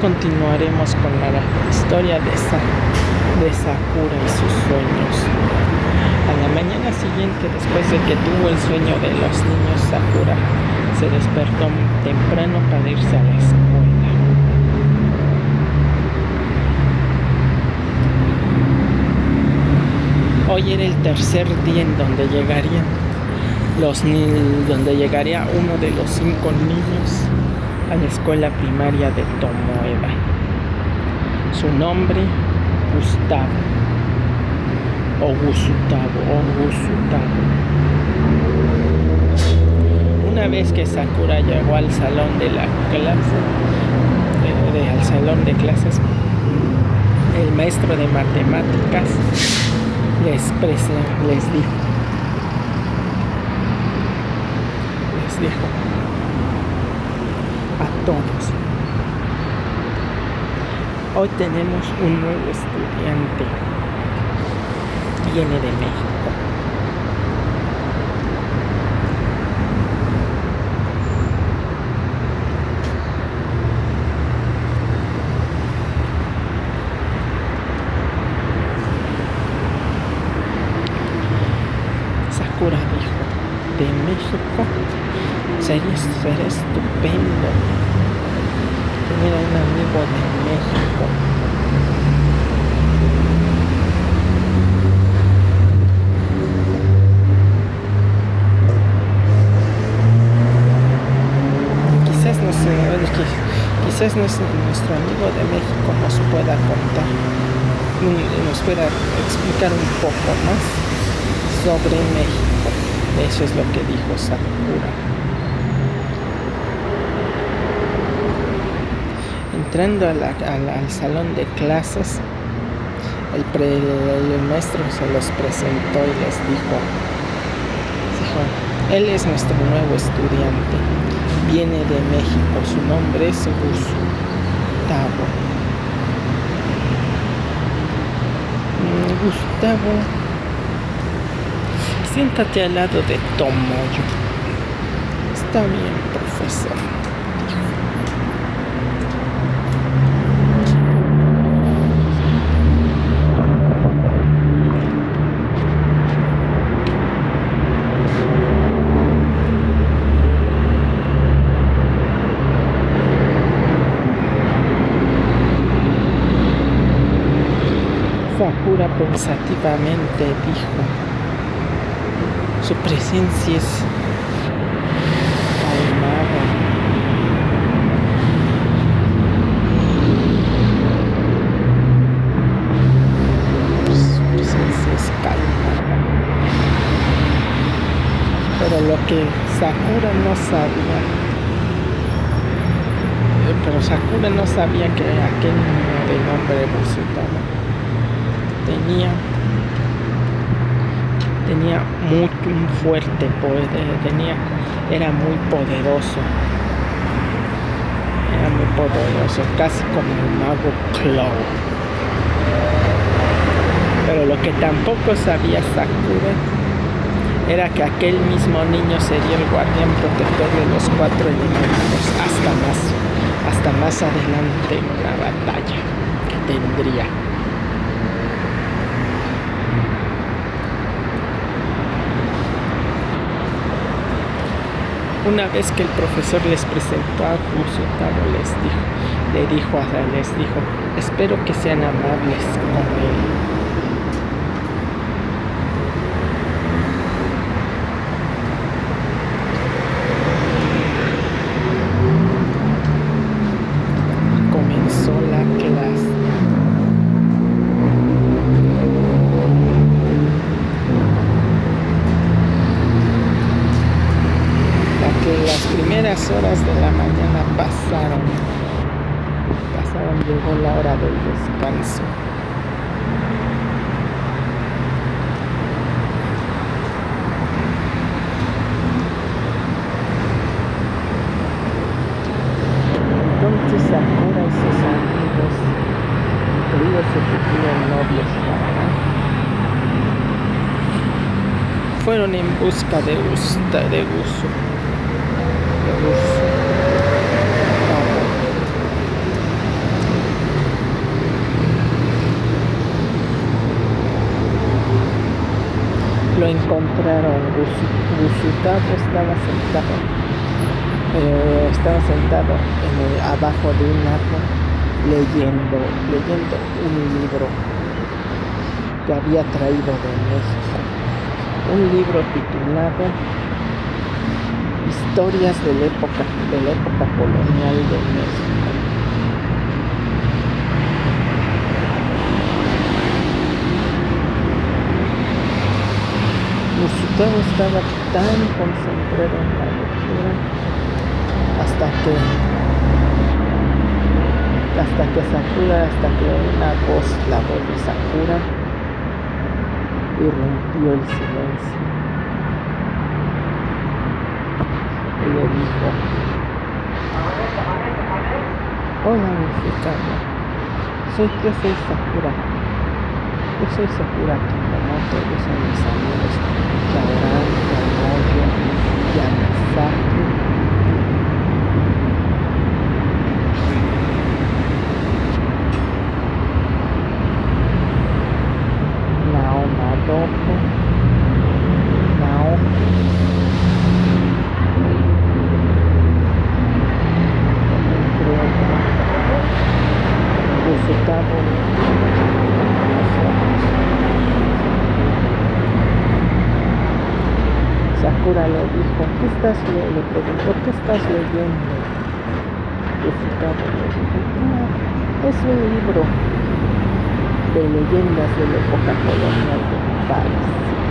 Continuaremos con la historia de, de Sakura y sus sueños. A la mañana siguiente, después de que tuvo el sueño de los niños, Sakura se despertó temprano para irse a la escuela. Hoy era el tercer día en donde llegarían los donde llegaría uno de los cinco niños a la escuela primaria de Tomoeba. Su nombre, Gustavo. O Gustavo, o Gustavo. Una vez que Sakura llegó al salón de la clase, al salón de clases, el maestro de matemáticas les, les dijo, les dijo, todos. Hoy tenemos un nuevo estudiante. Viene de México. Sakura dijo, de México sería, sería estupendo tener un amigo de México. Quizás no sé, quizás nuestro amigo de México nos pueda contar, nos pueda explicar un poco más sobre México. Eso es lo que dijo Sakura. Entrando al salón de clases, el, maestro se los presentó y les dijo, dijo, él es nuestro nuevo estudiante, viene de México, su nombre es Gustavo. Mm, Gustavo, siéntate al lado de Tomoyo. Está bien, profesor. Sakura pensativamente dijo, su presencia es calmada. Su presencia es calmada. Pero lo que Sakura no sabía pero Sakura no sabía que aquel niño de nombre Busutama tenía tenía muy un fuerte poder tenía era muy poderoso. Era muy poderoso casi como el mago Claw pero lo que tampoco sabía Sakura era que aquel mismo niño sería el guardián protector de los cuatro elementos hasta más hasta más adelante en la batalla que tendría Una vez que el profesor les presentó a Gustavo, les dijo, le dijo a les dijo, espero que sean amables con él. fueron en busca de gusto. De gusto. Lo encontraron, Gusutat estaba sentado, eh, estaba sentado abajo de un árbol leyendo, leyendo un libro que había traído de México. Un libro titulado Historias de la época, de la época colonial de México. Gustavo estaba tan concentrado en la lectura hasta que hasta que Sakura, hasta que una voz, la voz de Sakura, irrumpió el silencio. Y le dijo, hola mexicano, soy que soy Sakura. Yo soy Sakura Kimomoto, yo soy mis amigos Shaoran, Yamoyo, Yamazaki. Adolfo, Otros, Gustavo Sakura le dijo, ¿qué estás leyendo? Le preguntó, ¿qué estás leyendo? Gustavo le dijo, no, es un libro de leyendas de la época colonial de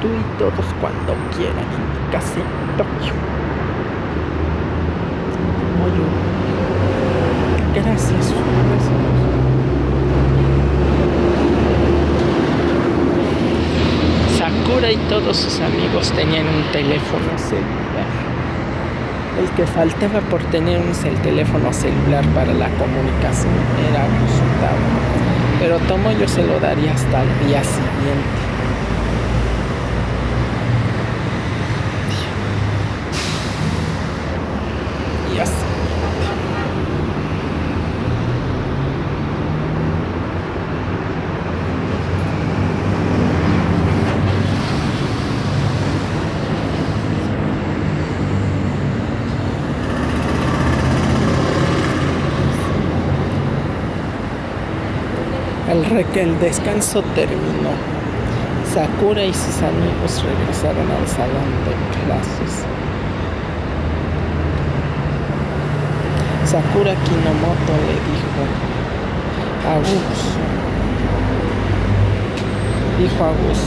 tú y todos cuando quieran en mi casa en Tokio. Gracias, gracias. Sakura y todos sus amigos tenían un teléfono celular. El que faltaba por tener un teléfono celular para la comunicación era Gustavo. Pero Tomo yo se lo daría hasta el día siguiente. Que el descanso terminó. Sakura y sus amigos regresaron al salón de clases. Sakura Kinomoto le dijo a Gus, dijo a Gus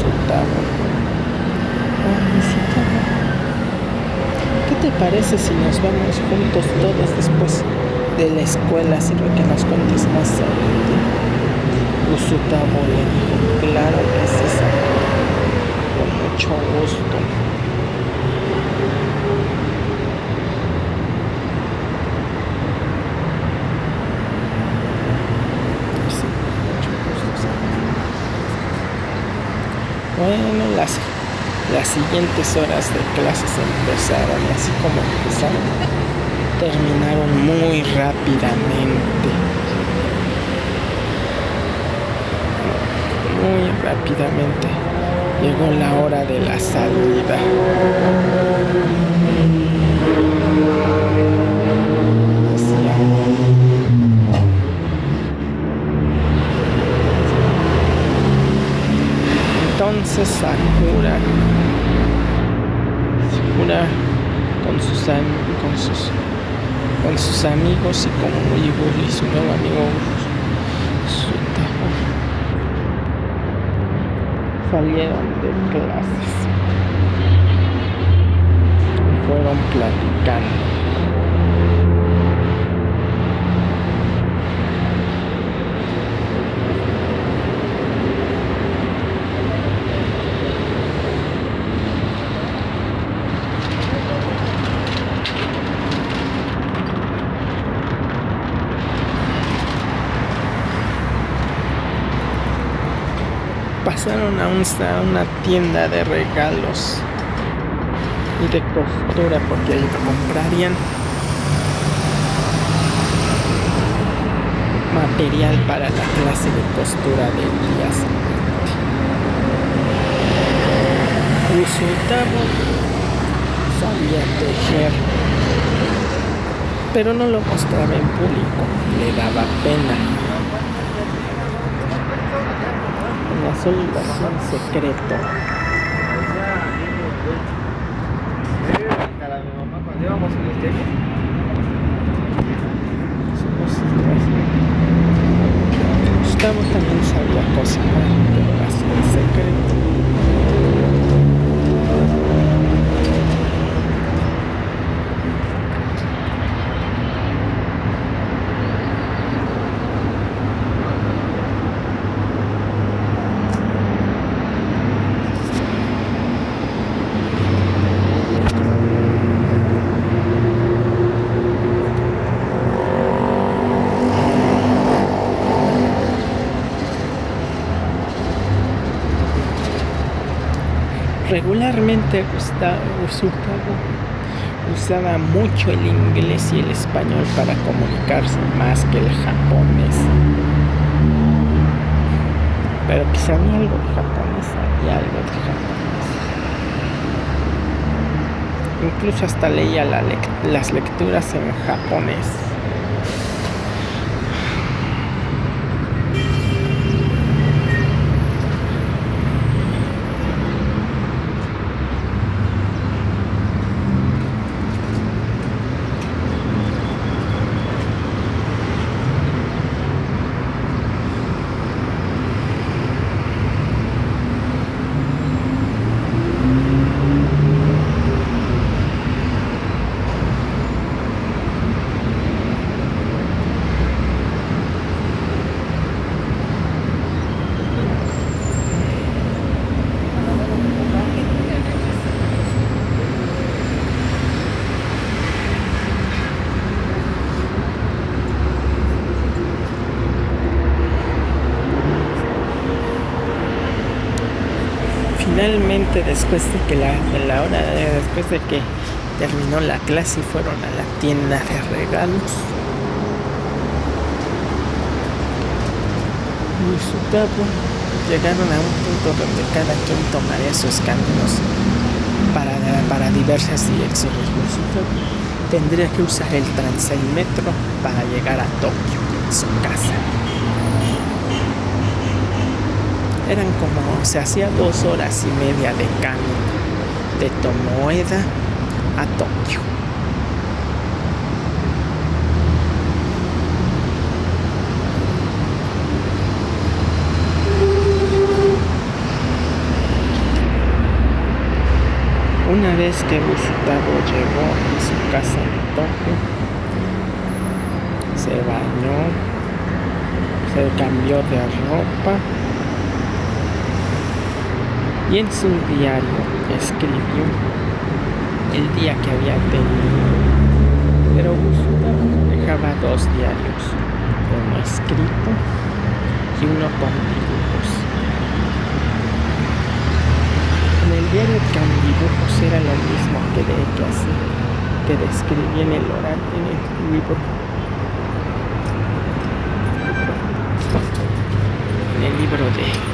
¿qué te parece si nos vamos juntos todos después de la escuela? Sirve que nos contes más sobre Usutamo le dijo, claro que sí, con mucho gusto. Bueno, las, las siguientes horas de clases empezaron así como empezaron, terminaron muy rápidamente. muy rápidamente llegó la hora de la salida. Entonces Sakura, Sakura con sus, con sus, con sus amigos y con y su nuevo amigo salieron de clases. Fueron platicando. Pasaron a, una tienda de regalos. Y de costura porque ahí comprarían. Material para la clase de costura de días. Resultaba sabía tejer, pero no lo mostraba en público, le daba pena azul versión secreto. Gustavo también cocinar, pero así en secreto. Regularmente Gustavo usaba mucho el inglés y el español para comunicarse más que el japonés. Pero que sabía algo de japonés, sabía algo de japonés. Incluso hasta leía las lecturas en japonés. Después de que la, la hora después de que terminó la clase y fueron a la tienda de regalos y su llegaron a un punto donde cada quien tomaría sus caminos para, para diversas direcciones. tendría que usar el metro para llegar a Tokio, su casa. Eran como, se hacía dos horas y media de camino de Tomoeda a Tokio. Una vez que visitado llegó a su casa en Tokio, se bañó, se cambió de ropa y en su diario escribió el día que había tenido. Pero Gustavo dejaba dos diarios, uno escrito y uno con dibujos. En el diario con dibujos era lo mismo que de que que describía en el oral en el libro. En el libro de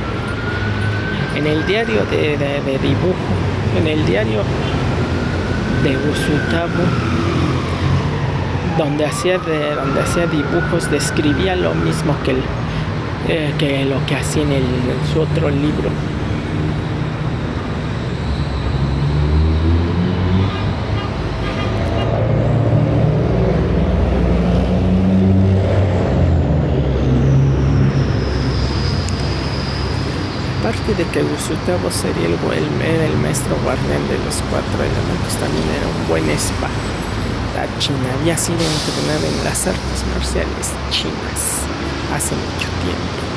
en el diario de, de, dibujo, en el diario de Usutabo, donde hacía, de, donde hacía dibujos, describía lo mismo que, eh, que lo que hacía el, en su otro libro. De que Gustavo sería el, el, el maestro guardián de los cuatro elementos, también era un buen espada. La China había sido entrenada en las artes marciales chinas hace mucho tiempo.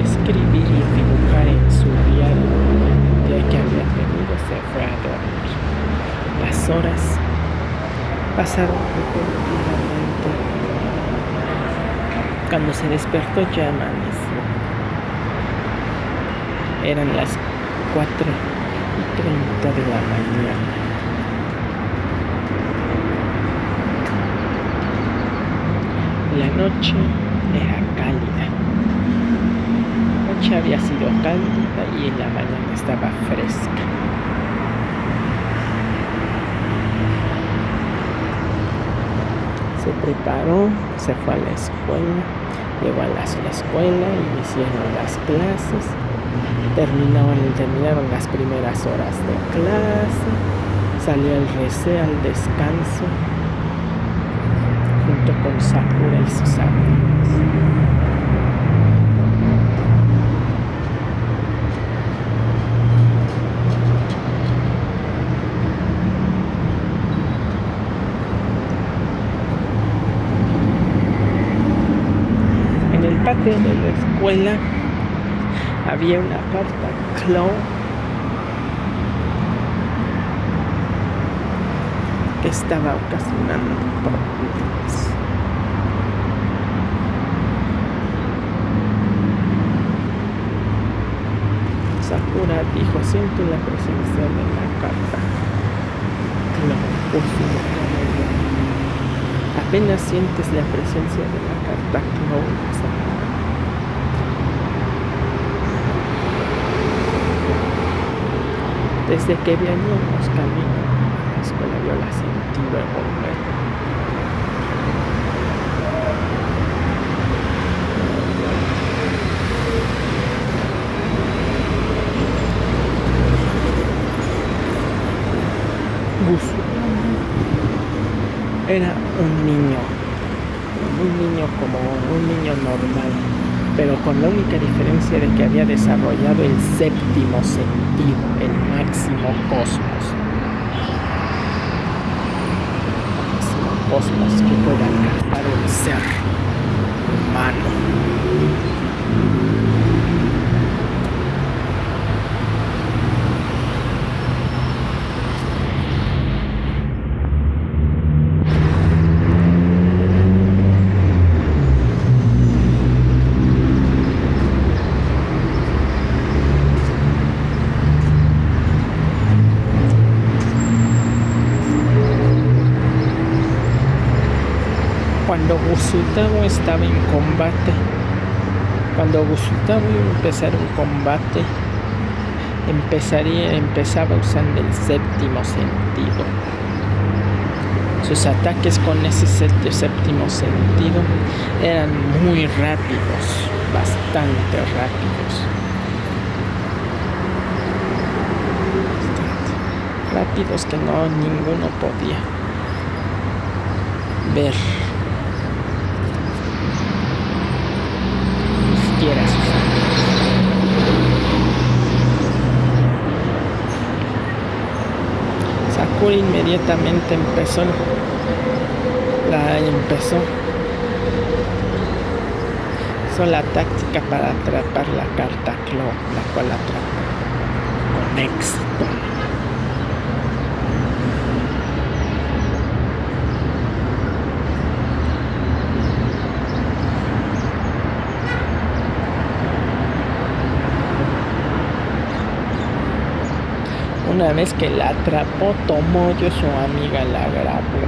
escribir y dibujar en su diario de que había tenido se fue a dormir. Las horas pasaron repentinamente. Cuando se despertó ya amaneció. Eran las 4 y 30 de la mañana. La noche era cálida había sido cálida y en la mañana estaba fresca. Se preparó, se fue a la escuela, llegó a la, escuela y hicieron las clases. Terminaron, terminaron las primeras horas de clase, salió el receo al descanso junto con Sakura y sus amigos. De la escuela había una carta clown que estaba ocasionando problemas. Sakura dijo, siento la presencia de la carta clown Apenas sientes la presencia de la carta clown Desde que veníamos camino a la escuela yo la sentí volver. era un niño, un niño como un niño normal, pero con la única diferencia de que había desarrollado el séptimo sentido, el máximo cosmos. El máximo cosmos que pueda alcanzar un ser humano. Cuando Gusutavo estaba en combate. Cuando Gusutavo iba a empezar un combate, empezaría, empezaba usando el séptimo sentido. Sus ataques con ese séptimo sentido eran muy rápidos, bastante rápidos. Rápidos que no ninguno podía ver. Inmediatamente empezó la empezó la táctica para atrapar la carta Clo, la cual atrapó con éxito. Una vez que la atrapó, Tomoyo, su amiga, la grabó.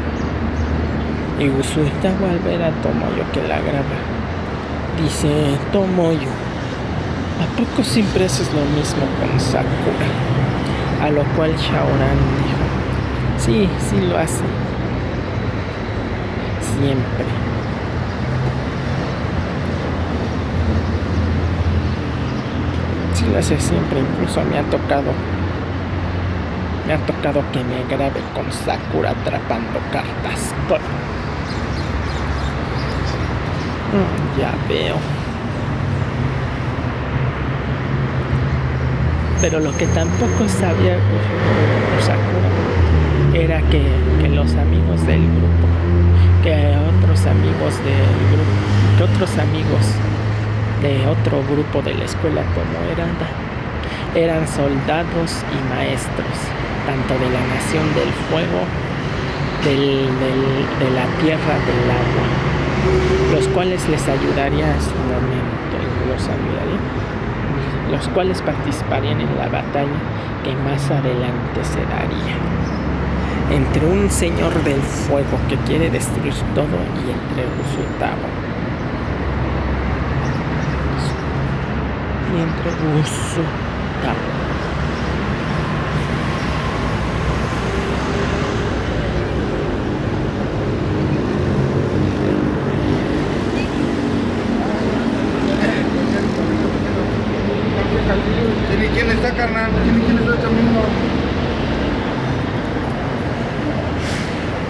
Y Usuita al ver a Tomoyo que la graba, dice, Tomoyo, ¿a poco siempre haces lo mismo con Sakura? A lo cual Shaoran dijo, sí, sí lo hace. Siempre. Sí lo hace siempre, incluso me ha tocado me ha tocado que me grabe con Sakura atrapando cartas. Mm, ya veo. Pero lo que tampoco sabía Sakura era que, que, los amigos del grupo, que otros amigos del grupo, que otros amigos de otro grupo de la escuela como eran, eran soldados y maestros tanto de la nación del fuego, de la tierra, del agua, los cuales les ayudaría a su momento, los ayudaría, los cuales participarían en la batalla que más adelante se daría entre un señor del fuego que quiere destruir todo y entre Usutaba. Y entre Usutaba.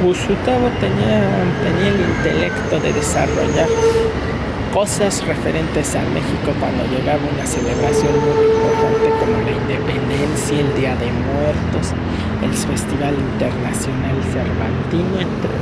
Usutabo tenía, tenía el intelecto de desarrollar cosas referentes a México cuando llegaba una celebración muy importante como la independencia, el Día de Muertos, el Festival Internacional Cervantino, entre